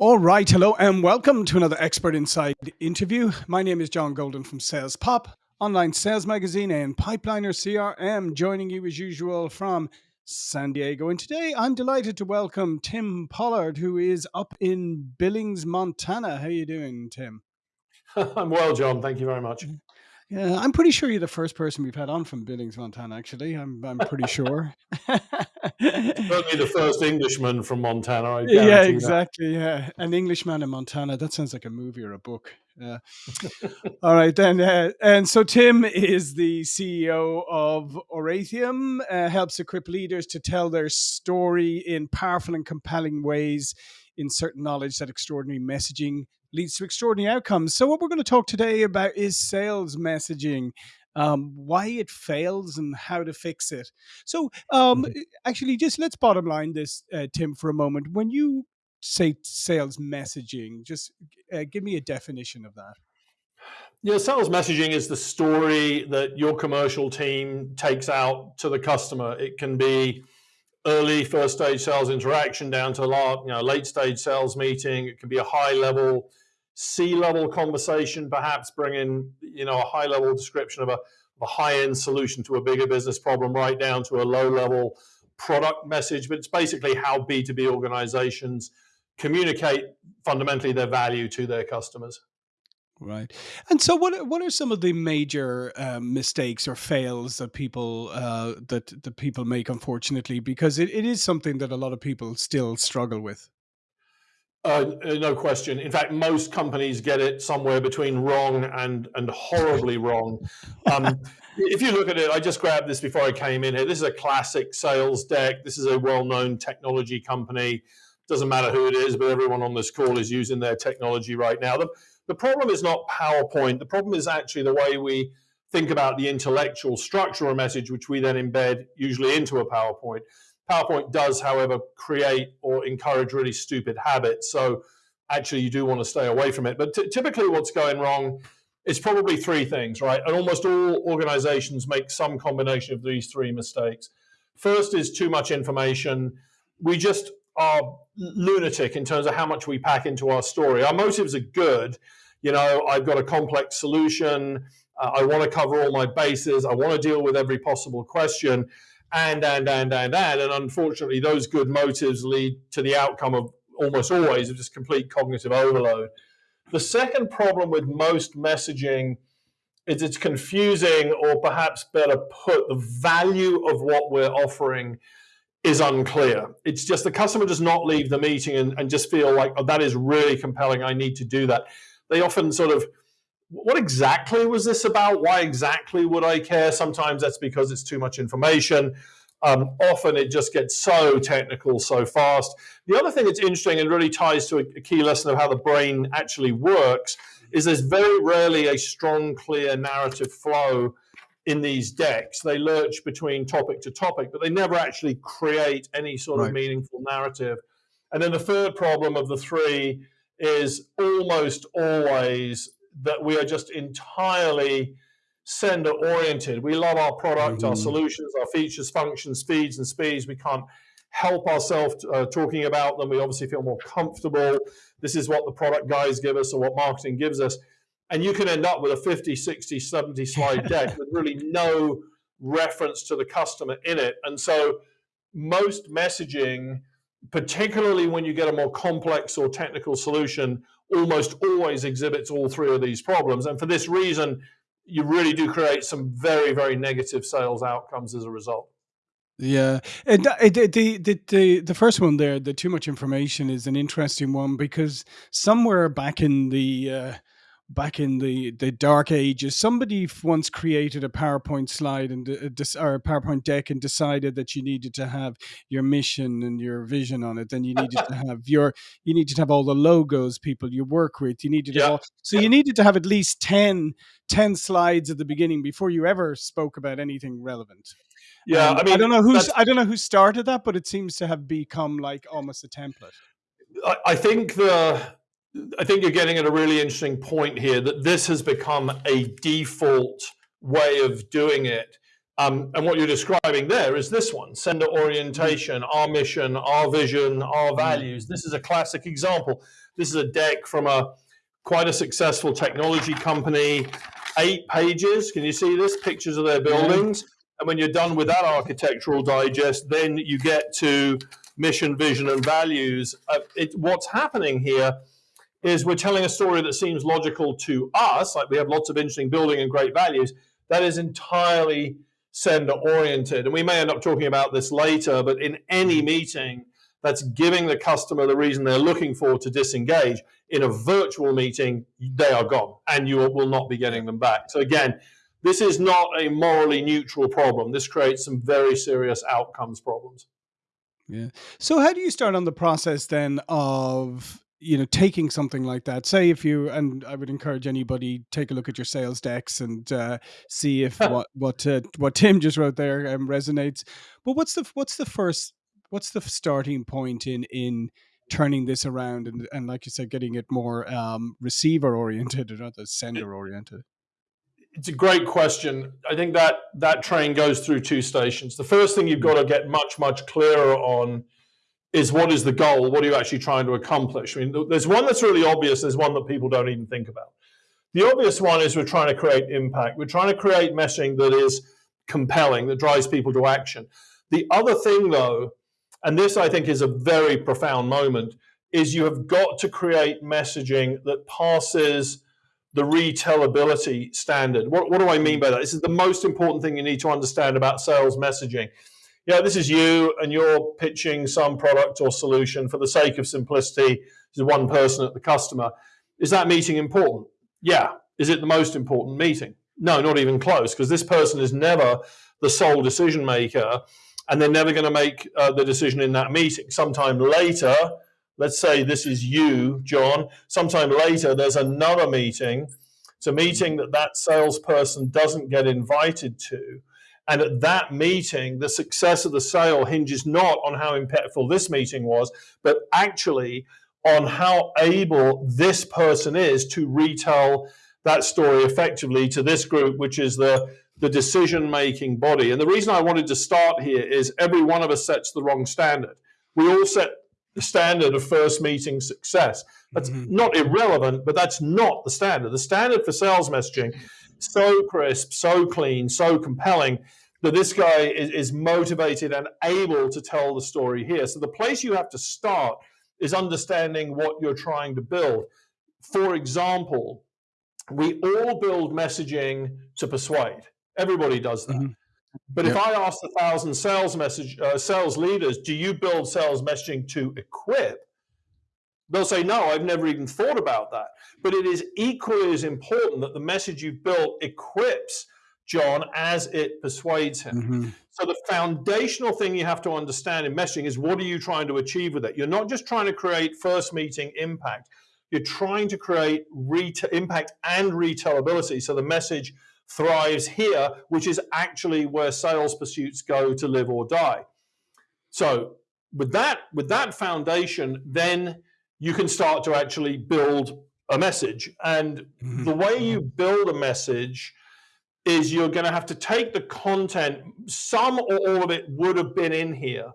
All right, hello, and welcome to another Expert Insights interview. My name is John Golden from Sales Pop, online sales magazine, and Pipeliner CRM, joining you as usual from San Diego. And today I'm delighted to welcome Tim Pollard, who is up in Billings, Montana. How are you doing, Tim? I'm well, John. Thank you very much. Yeah, I'm pretty sure you're the first person we've had on from Billings, Montana. Actually, I'm I'm pretty sure. Certainly the first Englishman from Montana. yeah, exactly. That. Yeah, an Englishman in Montana. That sounds like a movie or a book. Yeah. All right then. Uh, and so Tim is the CEO of Oratium. Uh, helps equip leaders to tell their story in powerful and compelling ways. Insert knowledge that extraordinary messaging leads to extraordinary outcomes. So, what we're going to talk today about is sales messaging, um, why it fails, and how to fix it. So, um, mm-hmm. actually, just let's bottom line this, uh, Tim, for a moment. When you say sales messaging, just uh, give me a definition of that. Yeah, sales messaging is the story that your commercial team takes out to the customer. It can be early first stage sales interaction down to a you know, late stage sales meeting. It can be a high level C-level conversation, perhaps bringing you know a high level description of a, a high end solution to a bigger business problem, right down to a low level product message. But it's basically how B2B organizations communicate fundamentally their value to their customers. Right. And so, what what are some of the major um, mistakes or fails that people uh, that the people make? Unfortunately, because it, it is something that a lot of people still struggle with. Uh, no question. In fact, most companies get it somewhere between wrong and and horribly wrong. Um, if you look at it, I just grabbed this before I came in here. This is a classic sales deck. This is a well-known technology company. Doesn't matter who it is, but everyone on this call is using their technology right now. The, the problem is not PowerPoint. The problem is actually the way we think about the intellectual structure of a message, which we then embed usually into a PowerPoint. PowerPoint does, however, create or encourage really stupid habits. So actually, you do want to stay away from it. But typically, what's going wrong is probably three things, right? And almost all organizations make some combination of these three mistakes. First is too much information. We just are lunatic in terms of how much we pack into our story. Our motives are good. You know, I've got a complex solution. Uh, I want to cover all my bases. I want to deal with every possible question and and and and and and unfortunately those good motives lead to the outcome of almost always of just complete cognitive overload. The second problem with most messaging is it's confusing or perhaps better put the value of what we're offering is unclear. It's just the customer does not leave the meeting and, and just feel like oh, that is really compelling. I need to do that. They often sort of what exactly was this about? Why exactly would I care? Sometimes that's because it's too much information. Um, often it just gets so technical so fast. The other thing that's interesting and really ties to a, a key lesson of how the brain actually works is there's very rarely a strong, clear narrative flow in these decks. They lurch between topic to topic, but they never actually create any sort right. of meaningful narrative. And then the third problem of the three is almost always that we are just entirely sender oriented. We love our product, mm-hmm. our solutions, our features, functions, speeds, and speeds. We can't help ourselves uh, talking about them. We obviously feel more comfortable. This is what the product guys give us or what marketing gives us. And you can end up with a 50, 60, 70 slide deck with really no reference to the customer in it. And so most messaging, particularly when you get a more complex or technical solution, almost always exhibits all three of these problems. And for this reason, you really do create some very, very negative sales outcomes as a result. Yeah, and the, the the the first one there, the too much information, is an interesting one because somewhere back in the uh, back in the the dark ages somebody once created a powerpoint slide and uh, or a powerpoint deck and decided that you needed to have your mission and your vision on it. Then you needed to have your you needed to have all the logos people you work with. You needed to all, so you needed to have at least 10 10 slides at the beginning before you ever spoke about anything relevant. Yeah um, i mean i don't know who's i don't know who started that but it seems to have become like almost a template. I, I think the I think you're getting at a really interesting point here that this has become a default way of doing it. Um, and what you're describing there is this one sender orientation, our mission, our vision, our values. This is a classic example. This is a deck from a quite a successful technology company, eight pages. Can you see this? Pictures of their buildings. And when you're done with that architectural digest, then you get to mission, vision, and values. Uh, it, what's happening here is we're telling a story that seems logical to us, like we have lots of interesting building and great values, that is entirely sender oriented. And we may end up talking about this later, but in any meeting that's giving the customer the reason they're looking for to disengage, in a virtual meeting, they are gone and you will not be getting them back. So again, this is not a morally neutral problem. This creates some very serious outcomes problems. Yeah. So how do you start on the process then of you know taking something like that say if you and i would encourage anybody take a look at your sales decks and uh, see if what what uh, what tim just wrote there um, resonates but what's the what's the first what's the starting point in in turning this around and and like you said getting it more um, receiver oriented rather than sender oriented it's a great question. I think that that train goes through two stations. The first thing you've got to get much, much clearer on is what is the goal? What are you actually trying to accomplish? I mean, there's one that's really obvious. There's one that people don't even think about. The obvious one is we're trying to create impact. We're trying to create messaging that is compelling, that drives people to action. The other thing, though, and this I think is a very profound moment, is you have got to create messaging that passes the retellability standard. What, what do I mean by that? This is the most important thing you need to understand about sales messaging yeah, this is you and you're pitching some product or solution for the sake of simplicity to one person at the customer. Is that meeting important? Yeah. Is it the most important meeting? No, not even close, because this person is never the sole decision maker and they're never going to make uh, the decision in that meeting. Sometime later, let's say this is you, John, sometime later, there's another meeting. It's a meeting that that salesperson doesn't get invited to and at that meeting, the success of the sale hinges not on how impactful this meeting was, but actually on how able this person is to retell that story effectively to this group, which is the, the decision making body. And the reason I wanted to start here is every one of us sets the wrong standard. We all set the standard of first meeting success. That's mm-hmm. not irrelevant, but that's not the standard. The standard for sales messaging, so crisp, so clean, so compelling, that this guy is, is motivated and able to tell the story here. So the place you have to start is understanding what you're trying to build. For example, we all build messaging to persuade. Everybody does that. Mm-hmm. But yep. if I ask a thousand sales message uh, sales leaders, do you build sales messaging to equip? They'll say, no, I've never even thought about that. But it is equally as important that the message you've built equips John as it persuades him. Mm-hmm. So the foundational thing you have to understand in messaging is what are you trying to achieve with it? You're not just trying to create first meeting impact. You're trying to create impact and retellability so the message thrives here, which is actually where sales pursuits go to live or die. So with that, with that foundation, then you can start to actually build a message. And mm-hmm. the way you build a message is you're going to have to take the content, some or all of it would have been in here,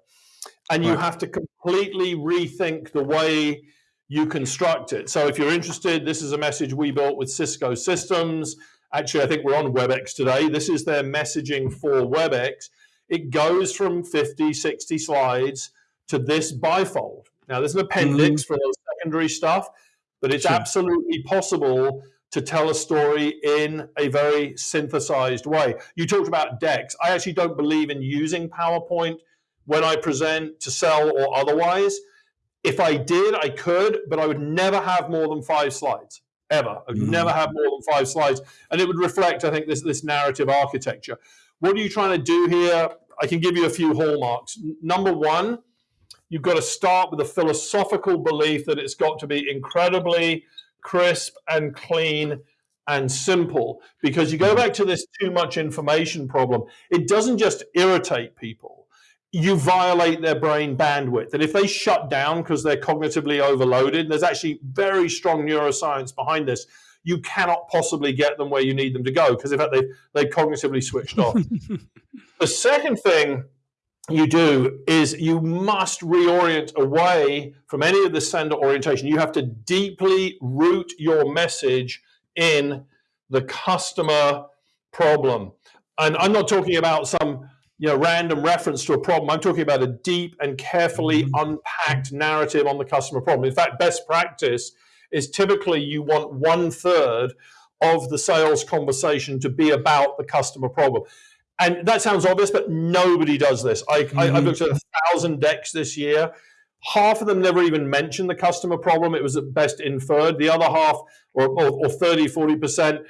and you right. have to completely rethink the way you construct it. So if you're interested, this is a message we built with Cisco Systems. Actually, I think we're on WebEx today. This is their messaging for WebEx. It goes from 50, 60 slides to this bifold. Now, there's an appendix mm-hmm. for the secondary stuff, but it's sure. absolutely possible to tell a story in a very synthesized way. You talked about decks. I actually don't believe in using PowerPoint when I present to sell or otherwise. If I did, I could, but I would never have more than five slides ever. I would mm-hmm. never have more than five slides, and it would reflect, I think, this this narrative architecture. What are you trying to do here? I can give you a few hallmarks. Number one, you've got to start with a philosophical belief that it's got to be incredibly crisp and clean and simple because you go back to this too much information problem. It doesn't just irritate people, you violate their brain bandwidth. And if they shut down because they're cognitively overloaded, there's actually very strong neuroscience behind this. you cannot possibly get them where you need them to go because in fact they've, they cognitively switched off. the second thing you do is you must reorient away from any of the sender orientation. You have to deeply root your message in the customer problem. And I'm not talking about some you know random reference to a problem. I'm talking about a deep and carefully unpacked narrative on the customer problem. In fact, best practice is typically you want one third of the sales conversation to be about the customer problem. And that sounds obvious, but nobody does this. I, mm-hmm. I, have looked at a thousand decks this year. Half of them never even mentioned the customer problem. It was at best inferred. The other half, or, or, or 30, 40%,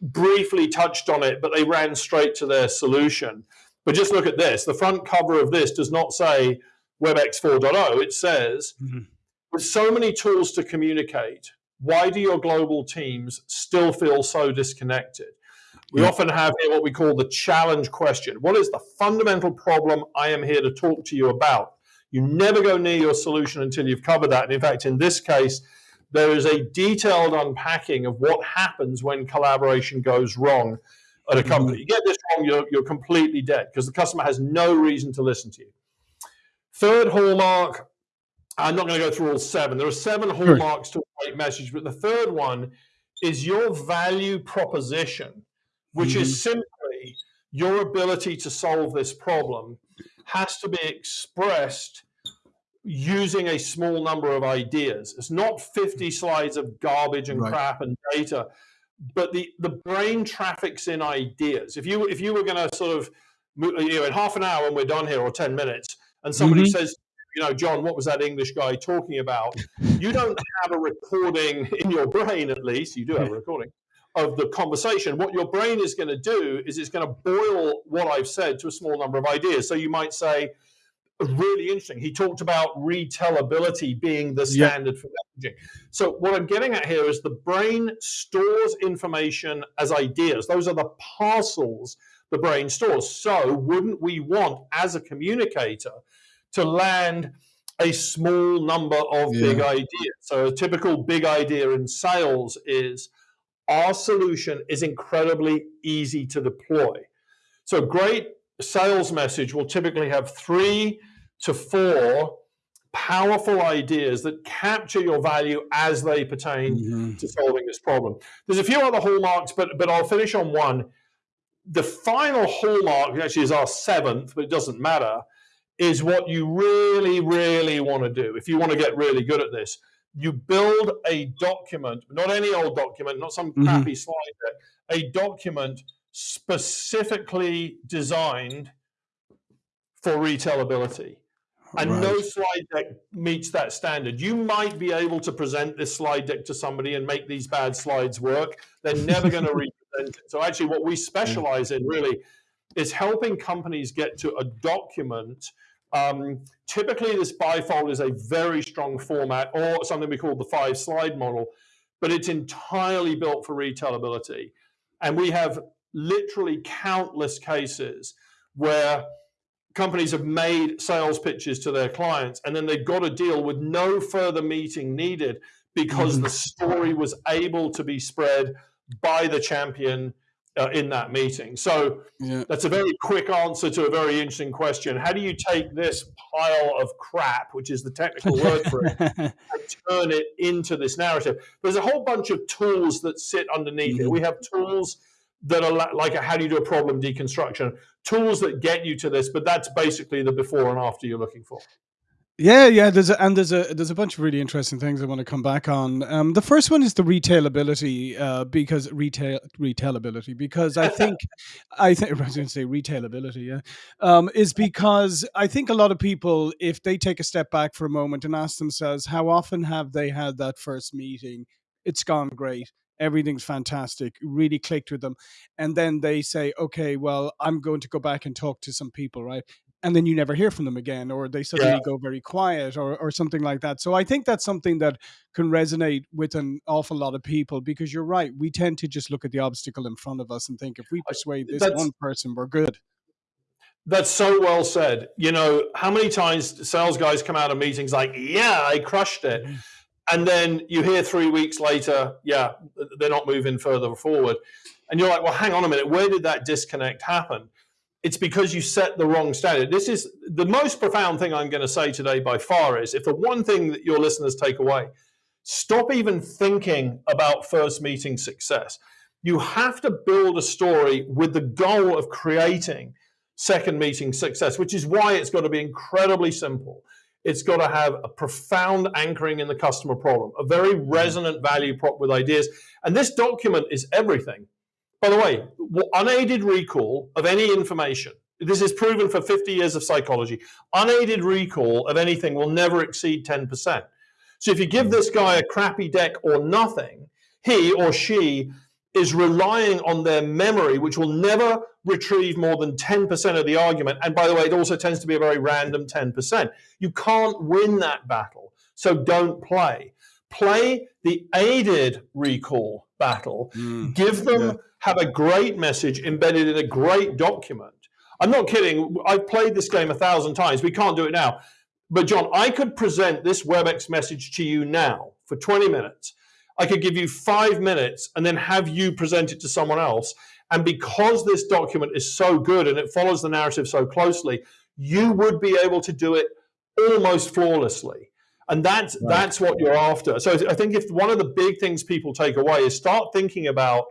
briefly touched on it, but they ran straight to their solution. But just look at this. The front cover of this does not say WebEx 4.0. It says, mm-hmm. with so many tools to communicate, why do your global teams still feel so disconnected? We yeah. often have here what we call the challenge question. What is the fundamental problem I am here to talk to you about? You never go near your solution until you've covered that. And in fact, in this case, there is a detailed unpacking of what happens when collaboration goes wrong at a mm-hmm. company. You get this wrong, you're, you're completely dead because the customer has no reason to listen to you. Third hallmark, I'm not going to go through all seven. There are seven hallmarks to a great message, but the third one is your value proposition, which mm-hmm. is simply your ability to solve this problem has to be expressed using a small number of ideas. It's not 50 slides of garbage and right. crap and data, but the, the brain traffics in ideas. If you if you were going to sort of you know in half an hour when we're done here or 10 minutes and somebody mm-hmm. says you know John what was that English guy talking about you don't have a recording in your brain at least you do have a recording of the conversation what your brain is going to do is it's going to boil what I've said to a small number of ideas so you might say really interesting. He talked about retellability being the standard for messaging. So what I'm getting at here is the brain stores information as ideas. Those are the parcels the brain stores. So wouldn't we want, as a communicator, to land a small number of yeah. big ideas? So a typical big idea in sales is our solution is incredibly easy to deploy. So great sales message will typically have three to four powerful ideas that capture your value as they pertain mm-hmm. to solving this problem. There's a few other hallmarks, but but I'll finish on one. The final hallmark actually is our seventh, but it doesn't matter. Is what you really, really want to do if you want to get really good at this. You build a document, not any old document, not some mm-hmm. crappy slide deck, a document specifically designed for retellability. And right. no slide deck meets that standard. You might be able to present this slide deck to somebody and make these bad slides work. They're never going to represent it. So, actually, what we specialize in really is helping companies get to a document. Um, typically, this bifold is a very strong format or something we call the five slide model, but it's entirely built for retellability. And we have literally countless cases where companies have made sales pitches to their clients and then they've got a deal with no further meeting needed because the story was able to be spread by the champion uh, in that meeting. So yeah. that's a very quick answer to a very interesting question. How do you take this pile of crap, which is the technical word for it, and turn it into this narrative? There's a whole bunch of tools that sit underneath mm-hmm. it. We have tools that are like a, how do you do a problem deconstruction tools that get you to this but that's basically the before and after you're looking for yeah, yeah. There's a, and there's a there's a bunch of really interesting things I want to come back on. Um, the first one is the retailability, uh, because retail retailability, because I think I think I was going to say retailability, yeah, um, is because I think a lot of people, if they take a step back for a moment and ask themselves, how often have they had that first meeting? It's gone great everything's fantastic really clicked with them and then they say okay well i'm going to go back and talk to some people right and then you never hear from them again or they suddenly yeah. go very quiet or, or something like that so i think that's something that can resonate with an awful lot of people because you're right we tend to just look at the obstacle in front of us and think if we persuade this that's, one person we're good that's so well said you know how many times sales guys come out of meetings like yeah i crushed it mm-hmm and then you hear three weeks later, yeah, they're not moving further forward. And you're like, well, hang on a minute, where did that disconnect happen? It's because you set the wrong standard. This is the most profound thing I'm going to say today by far is if the one thing that your listeners take away, stop even thinking about first meeting success. You have to build a story with the goal of creating second meeting success, which is why it's got to be incredibly simple. It's got to have a profound anchoring in the customer problem, a very mm. resonant value prop with ideas. And this document is everything. By the way, unaided recall of any information, this is proven for 50 years of psychology, unaided recall of anything will never exceed 10%. So if you give this guy a crappy deck or nothing, he or she is relying on their memory, which will never retrieve more than 10% of the argument. And by the way, it also tends to be a very random 10%. You can't win that battle. So don't play. Play the aided recall battle. Mm, Give them, yeah. have a great message embedded in a great document. I'm not kidding. I've played this game a thousand times. We can't do it now. But John, I could present this WebEx message to you now for 20 minutes I could give you five minutes and then have you present it to someone else. And because this document is so good and it follows the narrative so closely, you would be able to do it almost flawlessly. And that's right. that's what you're after. So I think if one of the big things people take away is start thinking about,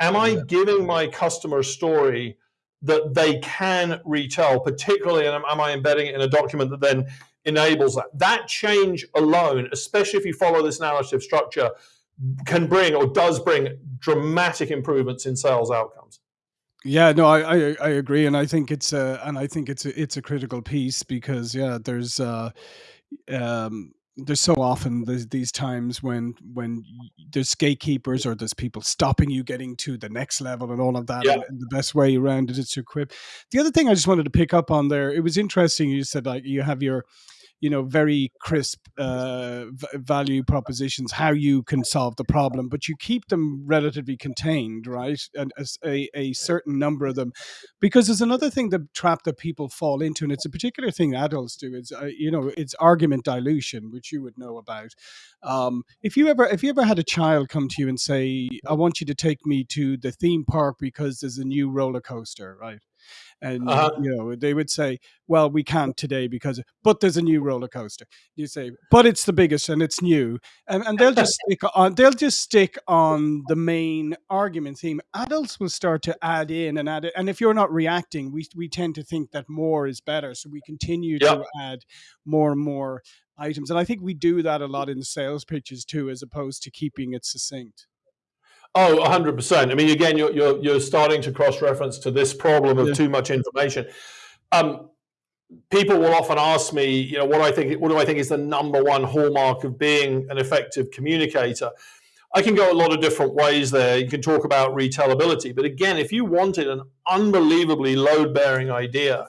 am I yeah. giving my customer a story that they can retell, particularly, and am I embedding it in a document that then enables that? That change alone, especially if you follow this narrative structure, can bring or does bring dramatic improvements in sales outcomes. Yeah, no, I, I, I agree, and I think it's a and I think it's a it's a critical piece because yeah, there's uh, um, there's so often there's these times when when there's gatekeepers or there's people stopping you getting to the next level and all of that. Yeah. And, and the best way around it is to equip. The other thing I just wanted to pick up on there, it was interesting. You said like you have your you know very crisp uh, value propositions how you can solve the problem but you keep them relatively contained right? And a, a certain number of them. Because there's another thing the trap that people fall into and it's a particular thing adults do it's uh, you know it's argument dilution which you would know about. Um, if you ever if you ever had a child come to you and say i want you to take me to the theme park because there's a new roller coaster right and uh-huh. you know they would say well we can't today because but there's a new roller coaster. You say but it's the biggest and it's new. And, and they'll just stick on they'll just stick on the main argument theme. Adults will start to add in and add it and if you're not reacting we, we tend to think that more is better. So we continue yep. to add more and more items. And i think we do that a lot in sales pitches too as opposed to keeping it succinct Oh, 100%. I mean, again, you're, you're, you're starting to cross reference to this problem of yeah. too much information. Um, people will often ask me, you know, what do I think, what do I think is the number one hallmark of being an effective communicator? I can go a lot of different ways there. You can talk about retellability, but again, if you wanted an unbelievably load bearing idea,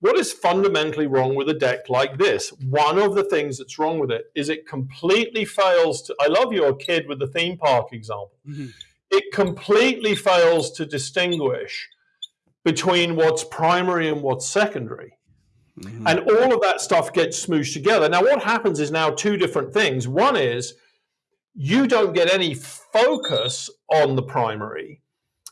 what is fundamentally wrong with a deck like this? One of the things that's wrong with it is it completely fails to. I love your kid with the theme park example. Mm-hmm. It completely fails to distinguish between what's primary and what's secondary. Mm-hmm. And all of that stuff gets smooshed together. Now, what happens is now two different things. One is you don't get any focus on the primary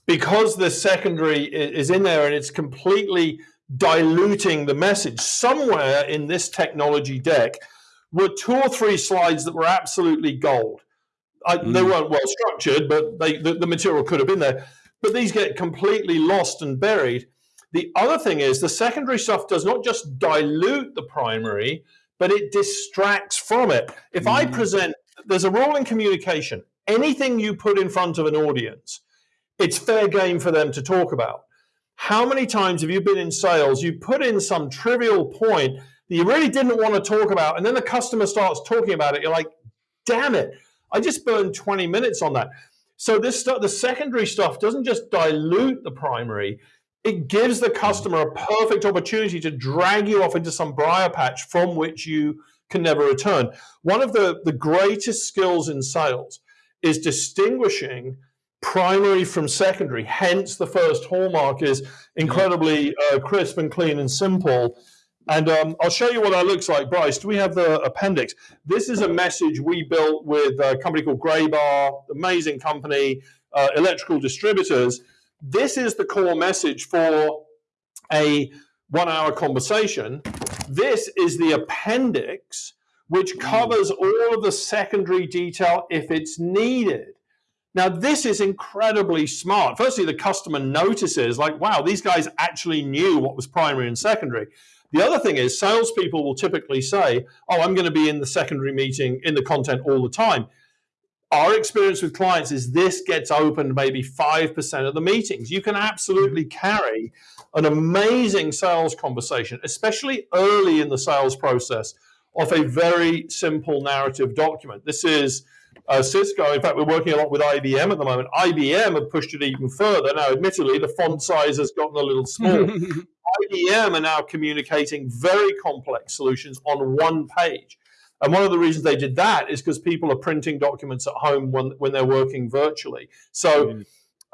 because the secondary is in there and it's completely diluting the message. Somewhere in this technology deck were two or three slides that were absolutely gold. I, mm. They weren't well structured, but they, the, the material could have been there. But these get completely lost and buried. The other thing is the secondary stuff does not just dilute the primary, but it distracts from it. If mm. I present, there's a rule in communication. Anything you put in front of an audience, it's fair game for them to talk about. How many times have you been in sales? You put in some trivial point that you really didn't want to talk about, and then the customer starts talking about it. You're like, damn it, I just burned 20 minutes on that. So this stuff, the secondary stuff doesn't just dilute the primary, it gives the customer a perfect opportunity to drag you off into some briar patch from which you can never return. One of the, the greatest skills in sales is distinguishing primary from secondary. Hence, the first hallmark is incredibly uh, crisp and clean and simple. And um, I'll show you what that looks like. Bryce, do we have the appendix? This is a message we built with a company called Graybar, amazing company, uh, electrical distributors. This is the core message for a one hour conversation. This is the appendix, which covers all of the secondary detail if it's needed. Now, this is incredibly smart. Firstly, the customer notices, like, wow, these guys actually knew what was primary and secondary. The other thing is, salespeople will typically say, oh, I'm going to be in the secondary meeting in the content all the time. Our experience with clients is this gets opened maybe 5% of the meetings. You can absolutely carry an amazing sales conversation, especially early in the sales process, off a very simple narrative document. This is uh, Cisco. In fact, we're working a lot with IBM at the moment. IBM have pushed it even further. Now, admittedly, the font size has gotten a little small. IBM are now communicating very complex solutions on one page. And one of the reasons they did that is because people are printing documents at home when, when they're working virtually. So mm.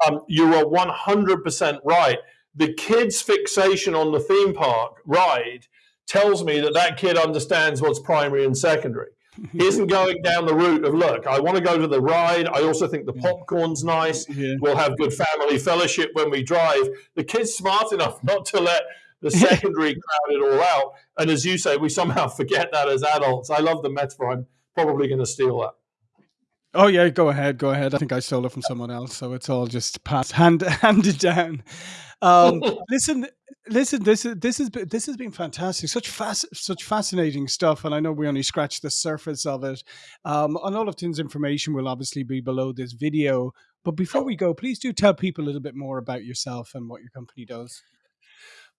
um, you are 100% right. The kid's fixation on the theme park ride tells me that that kid understands what's primary and secondary. Isn't going down the route of look. I want to go to the ride. I also think the popcorn's nice. Yeah. We'll have good family fellowship when we drive. The kid's smart enough not to let the secondary crowd it all out. And as you say, we somehow forget that as adults. I love the metaphor. I'm probably going to steal that. Oh yeah, go ahead, go ahead. I think I stole it from someone else, so it's all just passed hand handed down. Um, listen, listen. This is this is this has been fantastic. Such fast, such fascinating stuff, and I know we only scratched the surface of it. Um, and all of Tim's information will obviously be below this video. But before we go, please do tell people a little bit more about yourself and what your company does.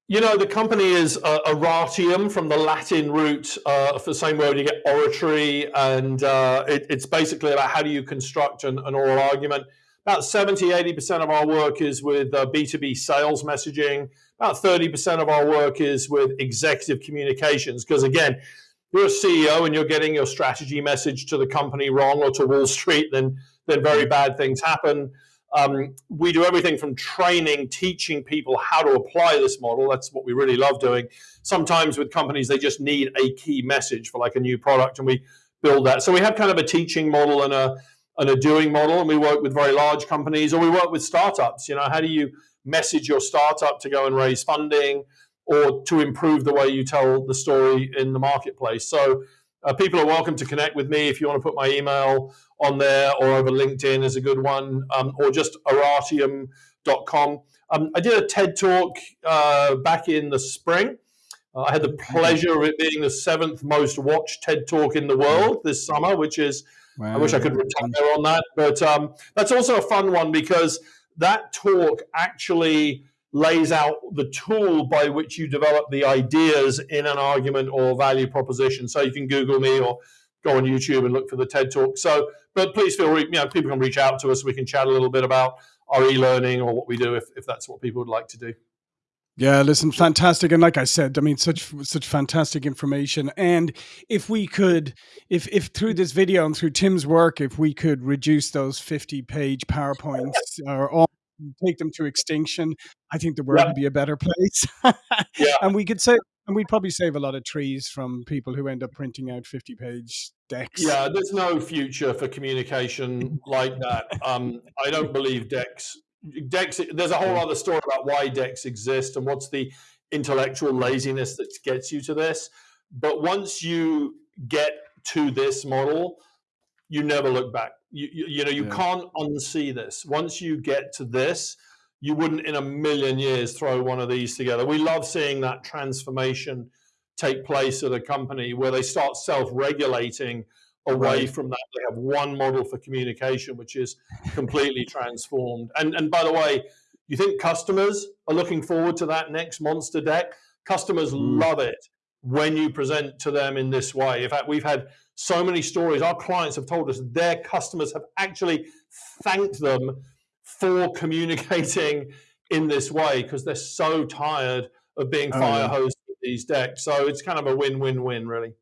You know, the company is uh, oratium from the Latin root uh, for the same word you get oratory, and uh, it, it's basically about how do you construct an, an oral argument. About 70, 80% of our work is with B2B uh, sales messaging. About 30% of our work is with executive communications. Because again, you're a CEO and you're getting your strategy message to the company wrong or to Wall Street, then, then very bad things happen. Um, we do everything from training, teaching people how to apply this model. That's what we really love doing. Sometimes with companies, they just need a key message for like a new product, and we build that. So we have kind of a teaching model and a and a doing model, and we work with very large companies, or we work with startups. You know, how do you message your startup to go and raise funding, or to improve the way you tell the story in the marketplace? So uh, people are welcome to connect with me if you want to put my email on there or over LinkedIn is a good one, um, or just oratium.com. Um, I did a TED talk uh, back in the spring. Uh, I had the pleasure of it being the seventh most watched TED talk in the world this summer, which is, wow. I wish I could retire on that. But um, that's also a fun one because that talk actually lays out the tool by which you develop the ideas in an argument or value proposition. So you can Google me or go on YouTube and look for the TED Talk. So, but please feel, you know, people can reach out to us. We can chat a little bit about our e-learning or what we do if, if that's what people would like to do. Yeah, listen, fantastic, and like I said, I mean, such such fantastic information. And if we could, if if through this video and through Tim's work, if we could reduce those fifty page powerpoints or all take them to extinction, I think the world yeah. would be a better place. yeah. And we could say, and we'd probably save a lot of trees from people who end up printing out 50 page decks. Yeah, there's no future for communication like that. Um, I don't believe decks. Decks, there's a whole other story about why decks exist and what's the intellectual laziness that gets you to this. But once you get to this model, you never look back. You, you, you know, you yeah. can't unsee this. Once you get to this, you wouldn't in a million years throw one of these together. We love seeing that transformation take place at a company where they start self-regulating away right. from that. They have one model for communication, which is completely transformed. And and by the way, you think customers are looking forward to that next monster deck? Customers mm. love it when you present to them in this way. In fact, we've had so many stories. Our clients have told us their customers have actually thanked them for communicating in this way because they're so tired of being oh, fire hosed with these decks. So it's kind of a win-win-win, really.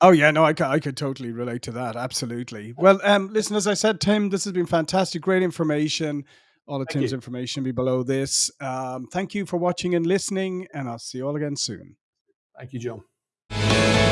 Oh yeah, no, I, I could totally relate to that. Absolutely. Well, um, listen, as I said, Tim, this has been fantastic, great information. All of thank Tim's you. information be below this. Um, thank you for watching and listening, and I'll see you all again soon. Thank you, John.